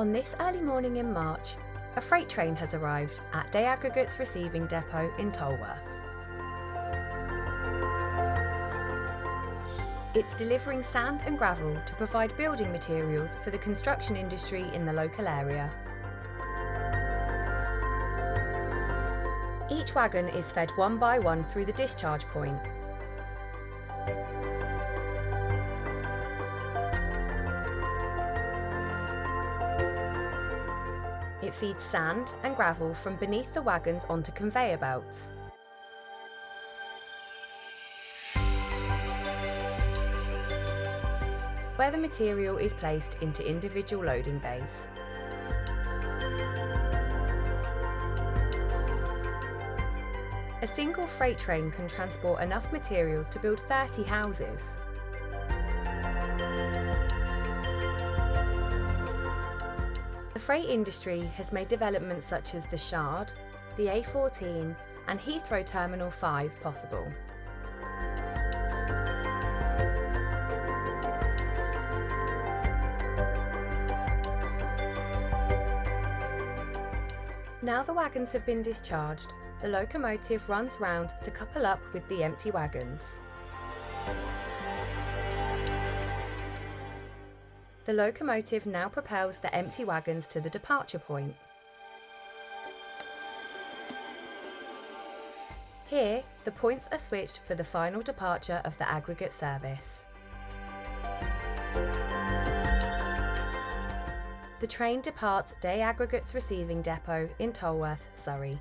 On this early morning in March, a freight train has arrived at Day Aggregates Receiving Depot in Tolworth. It's delivering sand and gravel to provide building materials for the construction industry in the local area. Each wagon is fed one by one through the discharge point. It feeds sand and gravel from beneath the wagons onto conveyor belts. Where the material is placed into individual loading bays. A single freight train can transport enough materials to build 30 houses. The freight industry has made developments such as the Shard, the A14 and Heathrow Terminal 5 possible. Now the wagons have been discharged, the locomotive runs round to couple up with the empty wagons. The locomotive now propels the empty wagons to the departure point. Here, the points are switched for the final departure of the aggregate service. The train departs Day Aggregates Receiving Depot in Tolworth, Surrey.